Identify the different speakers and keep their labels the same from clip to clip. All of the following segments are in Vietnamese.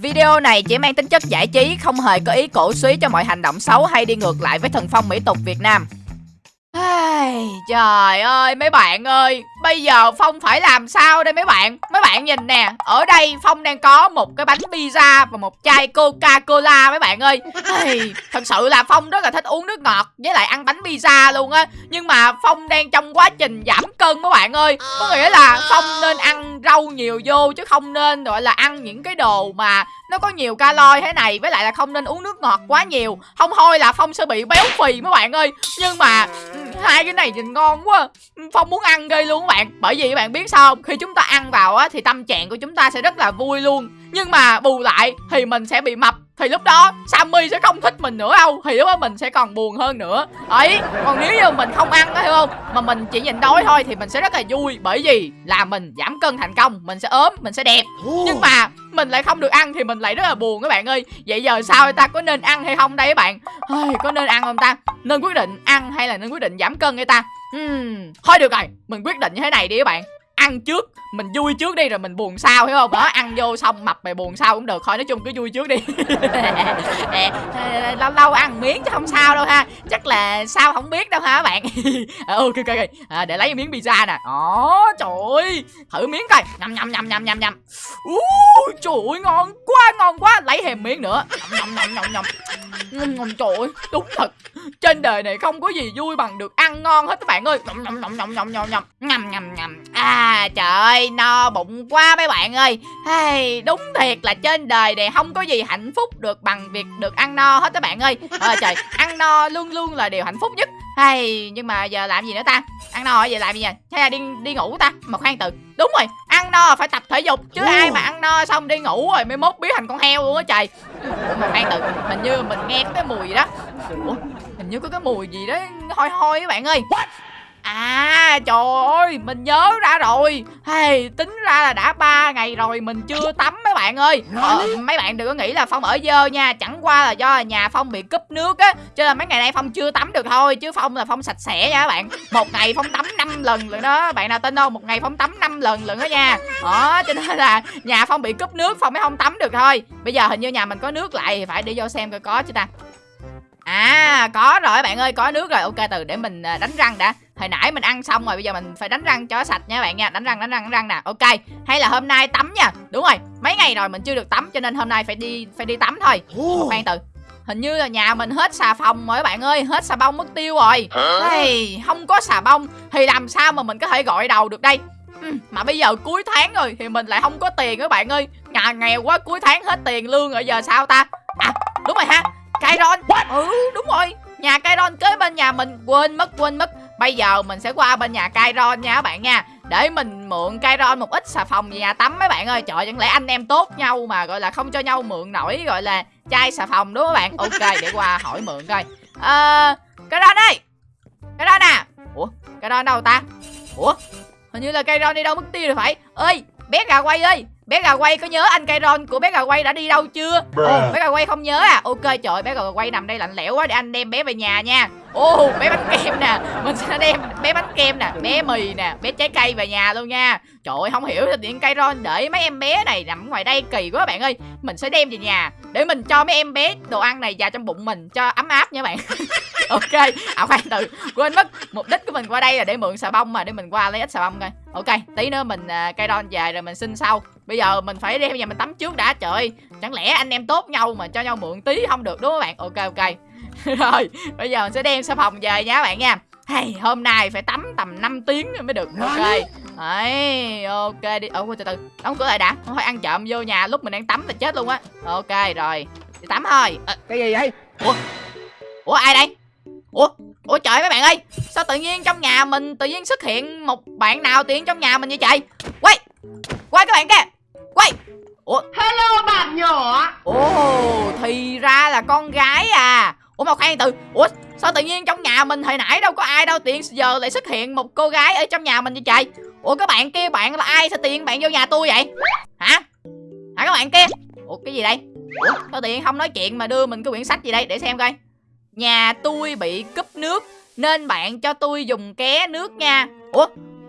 Speaker 1: Video này chỉ mang tính chất giải trí, không hề có ý cổ suý cho mọi hành động xấu hay đi ngược lại với thần phong mỹ tục Việt Nam. Ai, Trời ơi mấy bạn ơi Bây giờ Phong phải làm sao đây mấy bạn? Mấy bạn nhìn nè Ở đây Phong đang có một cái bánh pizza Và một chai Coca-Cola mấy bạn ơi. Ai, Thật sự là Phong rất là thích uống nước ngọt Với lại ăn bánh pizza luôn á. Nhưng mà Phong đang trong quá trình giảm cân mấy bạn ơi. Có nghĩa là Phong nên ăn rau nhiều vô Chứ không nên gọi là ăn những cái đồ mà Nó có nhiều calo thế này Với lại là không nên uống nước ngọt quá nhiều. Không thôi là Phong sẽ bị béo phì mấy bạn ơi. Nhưng mà hai cái này nhìn ngon quá. Phong muốn ăn ghê luôn các bạn. Bởi vì các bạn biết sao không? Khi chúng ta ăn vào á, thì tâm trạng của chúng ta sẽ rất là vui luôn nhưng mà bù lại thì mình sẽ bị mập. Thì lúc đó Sammy sẽ không thích mình nữa đâu. Thì lúc đó mình sẽ còn buồn hơn nữa. Ấy còn nếu như mình không ăn đó hiểu không? Mà mình chỉ nhìn đói thôi thì mình sẽ rất là vui. Bởi vì là mình giảm cân thành công mình sẽ ốm mình sẽ đẹp. Nhưng mà mình lại không được ăn thì mình lại rất là buồn các bạn ơi. Vậy giờ sao ta? Có nên ăn hay không đây các bạn? Ôi, có nên ăn không ta? Nên quyết định ăn hay là nên quyết định giảm cân hay ta? Uhm, thôi được rồi. Mình quyết định như thế này đi các bạn ăn trước mình vui trước đi rồi mình buồn sau hiểu không? Đó ăn vô xong mập mày buồn sau cũng được thôi nói chung cứ vui trước đi. Lâu lâu ăn miếng chứ không sao đâu ha. Chắc là sao không biết đâu ha các bạn? Ờ, ok ok ok. À, để lấy miếng pizza nè. Đó trời ơi. Thử miếng coi. Nhầm nhầm nhầm nhầm nhầm nhầm. Uh, trời ơi ngon quá ngon quá. Lấy thêm miếng nữa. Nhầm nhầm nhầm nhầm nhầm. Nhầm trời ơi. Đúng thật. Trên đời này không có gì vui bằng được ăn ngon hết các bạn ơi. Nhầm nhầm nhầm nhầm nhầm nhầm nhầm. Nhầm nhầm nhầm à trời ơi no bụng quá mấy bạn ơi. Hey, đúng thiệt là trên đời này không có gì hạnh phúc được bằng việc được ăn no hết các bạn ơi. Ờ trời ăn no luôn luôn là điều hạnh phúc nhất. Hay nhưng mà giờ làm gì nữa ta? Ăn no rồi giờ làm gì nhỉ hay là đi đi ngủ ta mà khoan từ. Đúng rồi ăn no phải tập thể dục chứ ai mà ăn no xong đi ngủ rồi mới mốt biến thành con heo luôn á trời. Mà khoan từ hình như mình nghe cái mùi gì đó. Ủa? hình như có cái mùi gì đó hôi hôi các bạn ơi. What? À trời ơi Mình nhớ ra rồi. Hey, Tính ra là đã ba ngày rồi Mình chưa tắm mấy bạn ơi. Ờ, Mấy bạn đừng có nghĩ là Phong ở dơ nha Chẳng qua là do nhà Phong bị cúp nước á Cho nên mấy ngày nay Phong chưa tắm được thôi Chứ Phong là Phong sạch sẽ nha các bạn. Một ngày Phong tắm 5 lần lần đó Bạn nào tin không? Một ngày Phong tắm 5 lần lần đó nha. Đó cho nên là nhà Phong bị cúp nước Phong mới không tắm được thôi. Bây giờ hình như nhà mình có nước lại Thì phải đi vô xem coi có chứ ta. À có rồi bạn ơi có nước rồi. Ok từ để mình à, đánh răng đã Hồi nãy mình ăn xong rồi bây giờ mình phải đánh răng cho sạch nha bạn nha. Đánh răng đánh răng đánh răng nè. Ok hay là hôm nay tắm nha. Đúng rồi mấy ngày rồi mình chưa được tắm cho nên hôm nay phải đi phải đi tắm thôi. Khoan từ Hình như là nhà mình hết xà phòng rồi bạn ơi Hết xà bông mất tiêu rồi. Hey, Không có xà bông Thì làm sao mà mình có thể gọi đầu được đây? Ừ, Mà bây giờ cuối tháng rồi Thì mình lại không có tiền các bạn ơi. Nhà nghèo quá cuối tháng hết tiền lương rồi giờ sao ta? À đúng rồi ha. Kairon Ừ đúng rồi. Nhà Kairon kế bên nhà mình Quên mất quên mất Bây giờ mình sẽ qua bên nhà Kairon nha các bạn nha. Để mình mượn Kairon một ít xà phòng về nhà tắm mấy bạn ơi. Trời, chẳng lẽ anh em tốt nhau mà, gọi là không cho nhau mượn nổi, Gọi là chai xà phòng, đúng không các bạn? Ok, để qua hỏi mượn coi. Ờ Kairon ơi! Kairon à! Ủa, Kairon đâu ta? Ủa, Hình như là Kairon đi đâu mất tiêu rồi phải. Ơi bé gà quay ơi! Bé gà quay có nhớ anh Kairon của bé gà quay đã đi đâu chưa? Ồ bé gà quay không nhớ à? Ok trời bé gà quay nằm đây lạnh lẽo quá để anh đem bé về nhà nha. Ồ bé bánh kem nè mình sẽ đem bé bánh kem nè bé mì nè bé trái cây về nhà luôn nha. Trời ơi không hiểu là điện Kairon để mấy em bé này nằm ngoài đây kỳ quá bạn ơi. Mình sẽ đem về nhà để mình cho mấy em bé đồ ăn này vào trong bụng mình cho ấm áp nha bạn. Ok à khoan từ quên mất mục đích của mình qua đây là để mượn xà bông mà để mình qua lấy ít xà bông coi. Ok tí nữa mình uh, cây đon về rồi mình xin sau bây giờ mình phải đem nhà mình tắm trước đã trời chẳng lẽ anh em tốt nhau mà cho nhau mượn tí không được đúng không bạn? Ok ok. Rồi bây giờ mình sẽ đem xà phòng về nha các bạn nha. Hey, hôm nay phải tắm tầm 5 tiếng mới được ok. Đấy ok đi. Ủa từ từ đóng cửa lại đã. Không phải ăn trộm vô nhà lúc mình đang tắm là chết luôn á. Ok rồi. Đi tắm thôi.
Speaker 2: À, cái gì vậy?
Speaker 1: Ủa? Ủa ai đây? Ủa? Ủa trời mấy bạn ơi. Sao tự nhiên trong nhà mình tự nhiên xuất hiện một bạn nào nhiên trong nhà mình như trời? Quay! Quay các bạn kia quay.
Speaker 3: Ủa? Hello bạn nhỏ.
Speaker 1: Ồ thì ra là con gái à. Ủa mà khoan từ ủa sao tự nhiên trong nhà mình hồi nãy đâu có ai đâu tiện giờ lại xuất hiện một cô gái ở trong nhà mình như trời. Ủa các bạn kia bạn là ai sao tiện bạn vô nhà tôi vậy? Hả? Hả các bạn kia? Ủa cái gì đây? Ủa sao tiện không nói chuyện mà đưa mình cái quyển sách gì đây? Để xem coi. Nhà tôi bị cúp nước Nên bạn cho tôi dùng ké nước nha. Ủa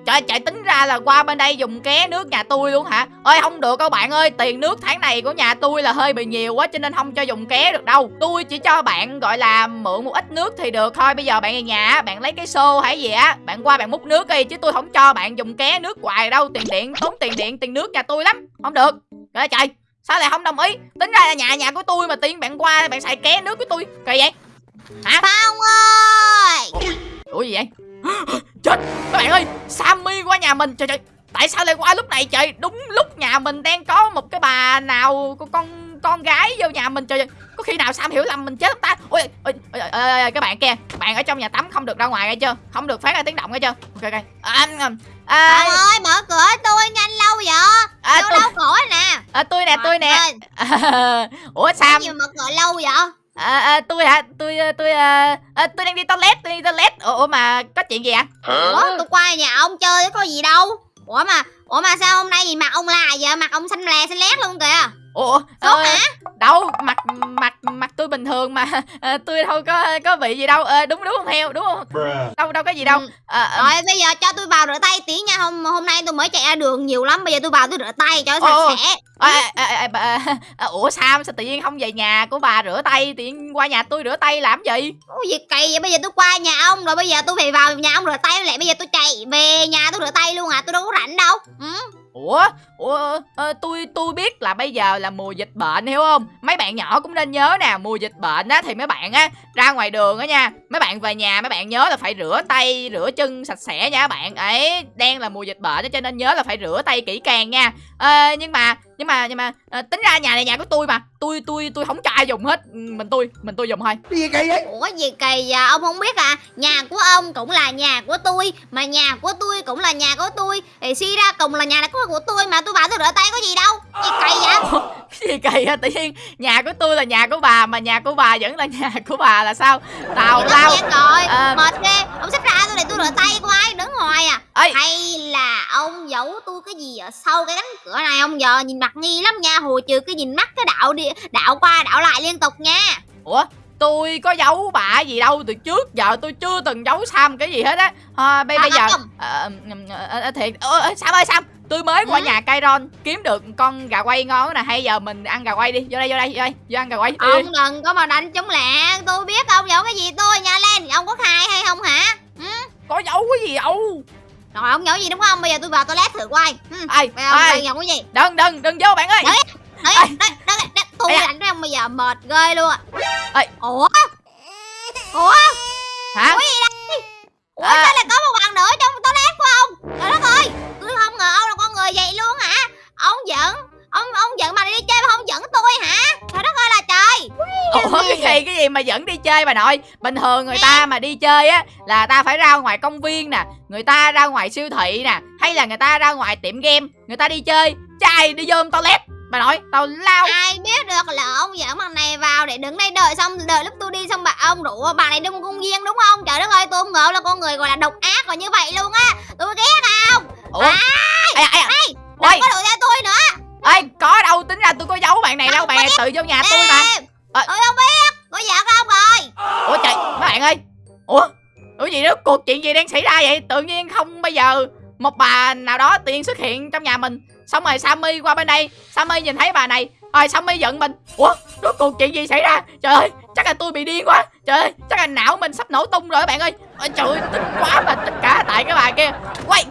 Speaker 1: trời trời tính ra là qua bên đây dùng ké nước nhà tôi luôn hả? Ơi không được các bạn ơi tiền nước tháng này của nhà tôi là hơi bị nhiều quá cho nên không cho dùng ké được đâu. Tôi chỉ cho bạn gọi là mượn một ít nước thì được thôi. Bây giờ bạn về nhà bạn lấy cái xô hay gì á bạn qua bạn múc nước đi chứ tôi không cho bạn dùng ké nước hoài đâu. Tiền điện tốn tiền điện tiền nước nhà tôi lắm. Không được. Trời trời. Sao lại không đồng ý? Tính ra là nhà nhà của tôi mà tiên bạn qua bạn xài ké nước của tôi. Kỳ vậy? Hả?
Speaker 2: Phong ơi!
Speaker 1: Ủa gì vậy chết! Các bạn ơi sammy qua nhà mình. Trời trời tại sao lại qua lúc này trời? Đúng lúc nhà mình đang có một cái bà nào con con con gái vô nhà mình. Trời có khi nào sam hiểu lầm mình chết không ta? Ôi ôi, ôi, ôi, ôi, các bạn kia bạn ở trong nhà tắm không được ra ngoài nghe chưa? Không được phát ra tiếng động nghe chưa? Ok ok. À, à,
Speaker 2: Phong ơi mở cửa tôi nhanh lâu vậy?
Speaker 1: À, tôi,
Speaker 2: lâu cửa nè.
Speaker 1: À, tôi nè tôi nè. à, ủa
Speaker 2: Sao
Speaker 1: sam
Speaker 2: nhiều mở cửa lâu vậy
Speaker 1: à, à, tôi hả? Tôi à, tôi à, à, tôi đang đi toilet tôi đi toilet. Ủa, mà có chuyện gì ạ?
Speaker 2: Ủa tôi qua nhà ông chơi có gì đâu. Ủa mà Ủa mà sao hôm nay gì mặt ông là vậy? Mặt ông xanh lè xanh lét luôn kìa
Speaker 1: ủa
Speaker 2: Sốt
Speaker 1: ờ,
Speaker 2: hả?
Speaker 1: đâu mặt mặt mặt tôi bình thường mà. Ờ, tôi đâu có có bị gì đâu. Ờ, đúng đúng không heo? Đúng không? Đâu đâu có gì đâu.
Speaker 2: Ừ.
Speaker 1: Ờ, ờ,
Speaker 2: Rồi bây giờ cho tôi vào rửa tay tí nha. Hôm hôm nay tôi mới chạy ra đường nhiều lắm. Bây giờ tôi vào tôi rửa tay cho sạch sẽ.
Speaker 1: Bà- ủa sao? Sao tự nhiên không về nhà của bà rửa tay? Tự nhiên qua nhà tôi rửa tay làm gì?
Speaker 2: Ủa gì kỳ vậy? Bây giờ tôi qua nhà ông Rồi. Bây giờ tôi phải vào nhà ông rửa tay lại Bây giờ tôi chạy về nhà tôi rửa tay luôn hả Tôi đâu có rảnh đâu. Ừ
Speaker 1: ủa? Ủa à, tôi tôi biết là bây giờ là mùa dịch bệnh hiểu không? Mấy bạn nhỏ cũng nên nhớ nè mùa dịch bệnh á thì mấy bạn á ra ngoài đường á nha mấy bạn về nhà mấy bạn nhớ là phải rửa tay rửa chân sạch sẽ nha các bạn. Ấy đang là mùa dịch bệnh cho nên nhớ là phải rửa tay kỹ càng nha. À, nhưng mà nhưng mà nhưng mà ờ, tính ra nhà này nhà của tôi mà. Tôi tôi tôi không cho ai dùng hết. Ừ, mình tôi mình tôi dùng thôi.
Speaker 2: Ủa gì kỳ vậy? Ông không biết à? Nhà của ông cũng là nhà của tôi Mà nhà của tôi cũng là nhà của tôi. Thì suy ra cùng là nhà của của tôi Mà tôi vào tôi rửa tay có gì đâu. Gì kỳ vậy?
Speaker 1: Cái gì kỳ hả tự nhiên nhà của tôi là nhà của bà mà nhà của bà vẫn là nhà của bà là sao? Tào lao.
Speaker 2: rồi.
Speaker 1: Ờ.
Speaker 2: Mệt ghê. Ông ra tôi rửa tay của ai đứng hoài à?
Speaker 1: Ấy
Speaker 2: Hay là ông giấu tôi cái gì ở sau cái cánh cửa này? Ông giờ nhìn mặt nghi lắm nha. Hồi trừ cái nhìn mắt cái đạo đi đạo qua đạo lại liên tục nha.
Speaker 1: Ủa tôi có giấu bà gì đâu. Từ trước giờ tôi chưa từng giấu sam cái gì hết á. À, bây,
Speaker 2: À,
Speaker 1: bây giờ ờ, ờ, thiệt. Ơ, sam ơi sam tôi mới qua
Speaker 2: Ừ.
Speaker 1: nhà Kairon kiếm được con gà quay ngon nè. Hay giờ mình ăn gà quay đi. Vô đây vô đây vô đây. Vô ăn gà quay. Đi.
Speaker 2: Ông đừng có mà đánh chống lẹ Tôi biết ông giấu cái gì. Tôi nha lên Ông có khai hay không hả? Ừ?
Speaker 1: Có giấu cái gì đâu
Speaker 2: Rồi ông giấu gì đúng không Bây giờ tôi vào toilet thử coi ừ.
Speaker 1: ai ai
Speaker 2: giấu cái gì
Speaker 1: đừng đừng đừng vô bạn ơi
Speaker 2: Đấy. Đấy, đấy, đấy, đấy, tôi với ông bây giờ mệt ghê luôn.
Speaker 1: Ê.
Speaker 2: Ủa? Ủa?
Speaker 1: hả
Speaker 2: Ủa gì đây? Ủa
Speaker 1: À.
Speaker 2: sao lại có một bạn nữa trong toilet của ông? Trời đất ơi, tôi không ngờ ông là con người vậy luôn hả? Ông giận, ông ông giận mà đi chơi mà không giận tôi hả? Trời đất ơi là trời.
Speaker 1: Ủa cái gì cái gì mà vẫn đi chơi bà nội Bình thường người ta mà đi chơi á Là ta phải ra ngoài công viên nè Người ta ra ngoài siêu thị nè Hay là người ta ra ngoài tiệm game Người ta đi chơi Trai đi vô toilet Bà nội tao lao
Speaker 2: Ai biết được là ông dẫn bạn này vào để đứng đây đợi xong đợi lúc tôi đi xong bà ông rủ bạn này đi một công viên đúng không? Trời đất ơi, tôi không ngờ là con người gọi là độc ác còn như vậy luôn á. Tôi ghét không?
Speaker 1: Ủa
Speaker 2: À.
Speaker 1: Ê ê
Speaker 2: đừng có đuổi theo tôi nữa.
Speaker 1: Ê có đâu tính ra tôi có giấu bạn này đâu Bạn tự vô nhà tôi mà Ờ.
Speaker 2: Tôi không biết. Có giận không rồi?
Speaker 1: Ủa trời mấy bạn ơi. Ủa Ủa gì đó? Cuộc chuyện gì đang xảy ra vậy? Tự nhiên không bây giờ Một bà nào đó tự nhiên xuất hiện trong nhà mình. Xong rồi Sammy qua bên đây. Sammy nhìn thấy bà này. Rồi Sammy giận mình. Ủa rốt cuộc chuyện gì xảy ra? Trời ơi chắc là tôi bị điên quá. Trời ơi chắc là não mình sắp nổ tung rồi các bạn ơi. Ôi, Trời ơi tức quá mà tất cả tại cái bà kia. Quay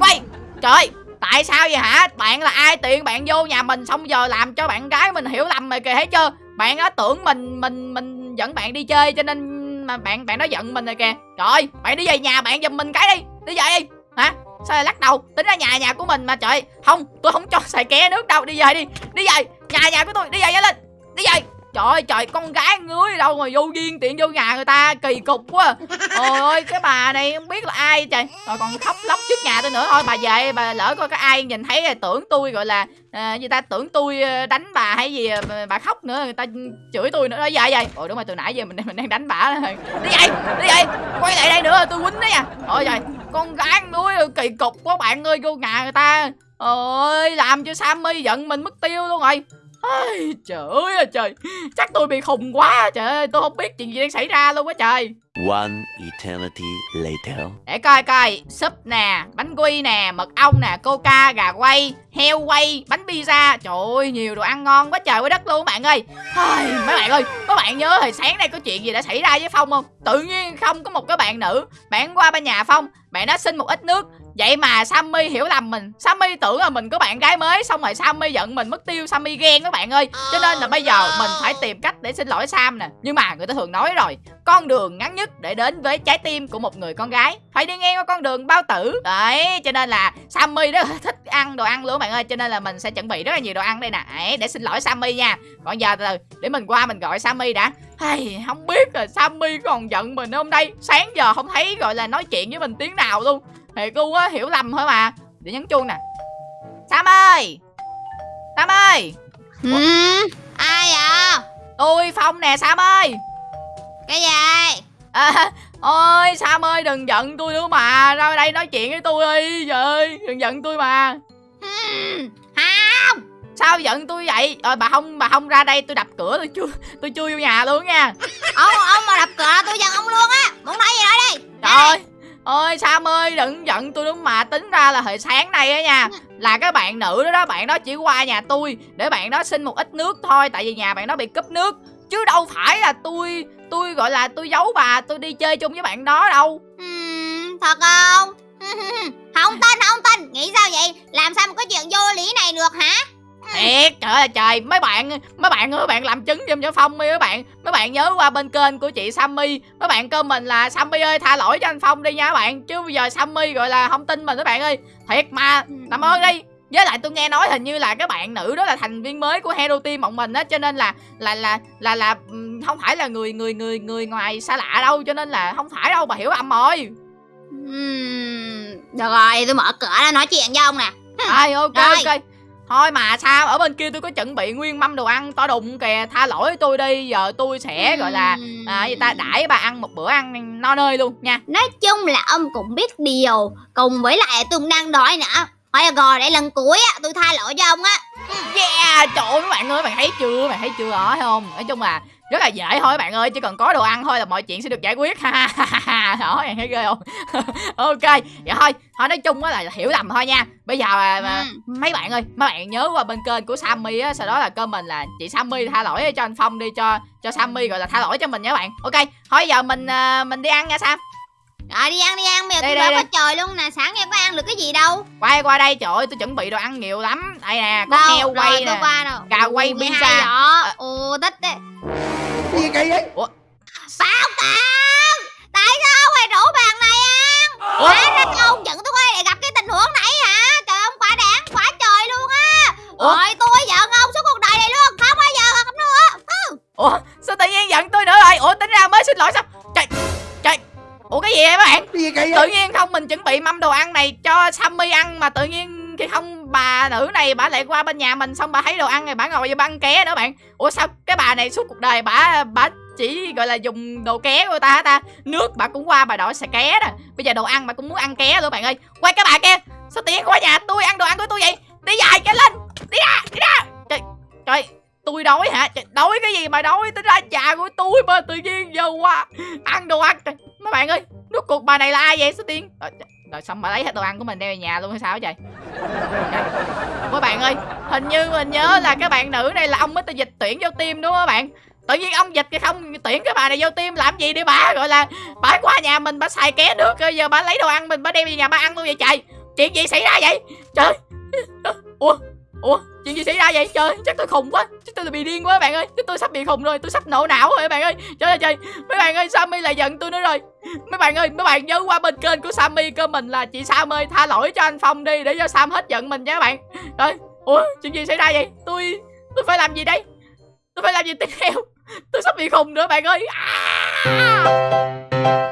Speaker 1: Quay. Trời ơi Tại sao vậy hả? Bạn là ai tiện bạn vô nhà mình Xong giờ làm cho bạn gái mình hiểu lầm rồi kìa thấy chưa bạn á, tưởng mình mình mình dẫn bạn đi chơi cho nên mà bạn bạn nó giận mình rồi kìa. Trời, bạn đi về nhà bạn giùm mình cái đi Đi về đi. Hả? Sao lại lắc đầu? Tính ra nhà nhà của mình mà, trời. Không, tôi không cho xài ké nước đâu, Đi về đi Đi về. Nhà nhà của tôi, Đi về nhanh lên Đi về. Trời ơi trời con gái ngứa đâu mà vô duyên tiện vô nhà người ta kỳ cục quá. Trời ơi cái bà này không biết là ai trời. Rồi còn khóc lóc trước nhà tôi nữa. Thôi bà về bà lỡ coi cái ai nhìn thấy là tưởng tôi gọi là à, Người ta tưởng tôi à, đánh bà hay gì à, bà khóc nữa Người ta chửi tôi nữa. Đó vậy vậy, Ôi đúng rồi từ nãy giờ mình mình đang đánh bà đó. Đi về đi về Quay lại đây nữa tôi quýnh đó nha. Ôi trời con gái nuôi kỳ cục quá bạn ơi vô nhà người ta. Ơi làm cho Sammy giận mình mất tiêu luôn rồi. Ai, trời ơi là trời. Chắc tôi bị khùng quá trời ơi tôi không biết chuyện gì đang xảy ra luôn á trời.
Speaker 4: One eternity later.
Speaker 1: để coi coi súp nè bánh quy nè mật ong nè coca gà quay heo quay bánh pizza. Trời ơi nhiều đồ ăn ngon quá trời quá đất luôn bạn ơi. Ai, mấy bạn ơi các bạn nhớ hồi sáng nay có chuyện gì đã xảy ra với phong không? Tự nhiên không có một cái bạn nữ. Bạn qua bên nhà phong bạn đã xin một ít nước vậy mà sammy hiểu lầm mình. Sammy tưởng là mình có bạn gái mới xong rồi sammy giận mình mất tiêu sammy ghen các bạn ơi. Cho nên là bây giờ mình phải tìm cách để xin lỗi sam nè. Nhưng mà người ta thường nói rồi con đường ngắn nhất để đến với trái tim của một người con gái. Phải đi ngang qua con đường bao tử. Đấy cho nên là sammy rất thích ăn đồ ăn luôn các bạn ơi. Cho nên là mình sẽ chuẩn bị rất là nhiều đồ ăn đây nè. Đấy, để xin lỗi sammy nha. Còn giờ từ từ để mình qua mình gọi sammy đã. Hay không biết là sammy còn giận mình không đây? Sáng giờ không thấy gọi là nói chuyện với mình tiếng nào luôn thiệt luôn á hiểu lầm thôi mà. Để nhấn chuông nè. Sam ơi! Sam ơi!
Speaker 2: Ừ, ai à
Speaker 1: tôi phong nè sam ơi!
Speaker 2: Cái gì
Speaker 1: À, ôi Sam ơi đừng giận tôi nữa mà. Ra đây nói chuyện với tôi đi Trời ơi. Đừng giận tôi mà.
Speaker 2: Ừ, không!
Speaker 1: Sao giận tôi vậy? Rồi bà không bà không ra đây tôi đập cửa tôi chui tôi chui vô nhà luôn nha.
Speaker 2: Ông ông mà đập cửa tôi giận ông luôn á. Muốn nói gì nói đi.
Speaker 1: Trời ơi Ôi Sam ơi đừng giận tôi nữa mà. Tính ra là hồi sáng nay á nha Là cái bạn nữ đó đó Bạn đó chỉ qua nhà tôi Để bạn đó xin một ít nước thôi Tại vì nhà bạn đó bị cúp nước. Chứ đâu phải là tôi Tôi gọi là tôi giấu bà Tôi đi chơi chung với bạn đó đâu.
Speaker 2: Ừm, thật không? Không tin không tin nghĩ sao vậy? Làm sao mà có chuyện vô lý này được hả
Speaker 1: Thiệt trời ơi trời. Mấy bạn mấy bạn ơi bạn làm chứng giùm cho Phong đi mấy bạn mấy bạn nhớ qua bên kênh của chị Sammy. Mấy bạn kêu mình là Sammy ơi tha lỗi cho anh Phong đi nha các bạn. Chứ bây giờ Sammy gọi là không tin mình các bạn ơi. Thiệt mà làm ơn đi. Với lại tôi nghe nói hình như là cái bạn nữ đó là thành viên mới của Hero Team bọn mình á cho nên là là là là là ừm, không phải là người người người người ngoài xa lạ đâu cho nên là không phải đâu bà hiểu lầm rồi.
Speaker 2: Ừm, được rồi tôi mở cửa ra nói chuyện với ông nè.
Speaker 1: Ai ok
Speaker 2: Rồi.
Speaker 1: ok Thôi mà sao ở bên kia tôi có chuẩn bị nguyên mâm đồ ăn to đùng kìa Tha lỗi tôi đi Giờ tôi sẽ gọi là à, gì ta đãi bà ăn một bữa ăn no nơi luôn nha.
Speaker 2: Nói chung là ông cũng biết điều cùng với lại tôi cũng đang đói nữa. Thôi được rồi để lần cuối á tôi tha lỗi cho ông á.
Speaker 1: Yeah trời ơi mấy bạn ơi bạn thấy chưa bạn thấy chưa đó thấy không? Nói chung là rất là dễ thôi các bạn ơi Chỉ cần có đồ ăn thôi là mọi chuyện sẽ được giải quyết. Ha ha ha ha đó bạn thấy ghê không? Ok vậy thôi thôi nói chung á là hiểu lầm thôi nha. Bây giờ mà, mà
Speaker 2: Ừ.
Speaker 1: mấy bạn ơi mấy bạn nhớ qua bên kênh của Sammy á sau đó là comment là chị Sammy tha lỗi cho anh Phong đi cho cho Sammy gọi là tha lỗi cho mình nha các bạn. Ok thôi giờ mình à, mình đi ăn nha Sam
Speaker 2: rồi đi ăn đi ăn bây giờ
Speaker 1: Đây,
Speaker 2: tôi
Speaker 1: đây,
Speaker 2: quá trời luôn nè. Sáng em có ăn được cái gì đâu?
Speaker 1: Quay qua đây trời ơi tôi chuẩn bị đồ ăn nhiều lắm. Đây nè có
Speaker 2: đâu?
Speaker 1: heo quay nè. gà quay pizza. À.
Speaker 2: ồ thích đấy.
Speaker 3: Gì vậy?
Speaker 2: Bảo Tàng Tại không
Speaker 1: mình chuẩn bị mâm đồ ăn này cho Sammy ăn mà tự nhiên khi không bà nữ này bà lại qua bên nhà mình xong bà thấy đồ ăn này bà ngồi vô băng ăn ké nữa bạn. Ủa sao cái bà này suốt cuộc đời bà bà chỉ gọi là dùng đồ ké của ta hả ta? Nước bà cũng qua bà đổi xà ké nè bây giờ đồ ăn bà cũng muốn ăn ké luôn bạn ơi. Quay cái bà kia. Sao tự qua nhà tôi ăn đồ ăn của tôi vậy? Đi dài cái lên. Đi ra đi ra. Trời trời tôi đói hả? Trời, đói cái gì mà đói? Tính ra già của tôi mà tự nhiên giờ qua ăn đồ ăn. Trời, mấy bạn ơi Rốt cuộc bà này là ai vậy sao tiên rồi, ờ, dạ, rồi xong bà lấy hết đồ ăn của mình đem về nhà luôn hay sao vậy các bạn ơi hình như mình nhớ là cái bạn nữ này là ông mới tự dịch tuyển vô tim đúng không các bạn? Tự nhiên ông dịch cái không tuyển cái bà này vô tim làm gì để bà? Gọi là bà qua nhà mình bà xài ké nước rồi giờ bà lấy đồ ăn mình bà đem về nhà bà ăn luôn vậy trời? Chuyện gì xảy ra vậy? Trời. Ủa? Ủa, chuyện gì xảy ra vậy? Trời, chắc tôi khùng quá. Chắc tôi bị điên quá, bạn ơi. Chắc tôi sắp bị khùng rồi. Tôi sắp nổ não rồi, bạn ơi. Trời ơi, trời. Mấy bạn ơi, sammy lại giận tôi nữa rồi. Mấy bạn ơi, mấy bạn nhớ qua bên kênh của sammy cơ mình là chị sam ơi, tha lỗi cho anh phong đi để cho sam hết giận mình nha các bạn. Rồi, ủa, chuyện gì xảy ra vậy? Tôi tôi phải làm gì đây? Tôi phải làm gì tiếp theo? Tôi sắp bị khùng nữa, bạn ơi. À!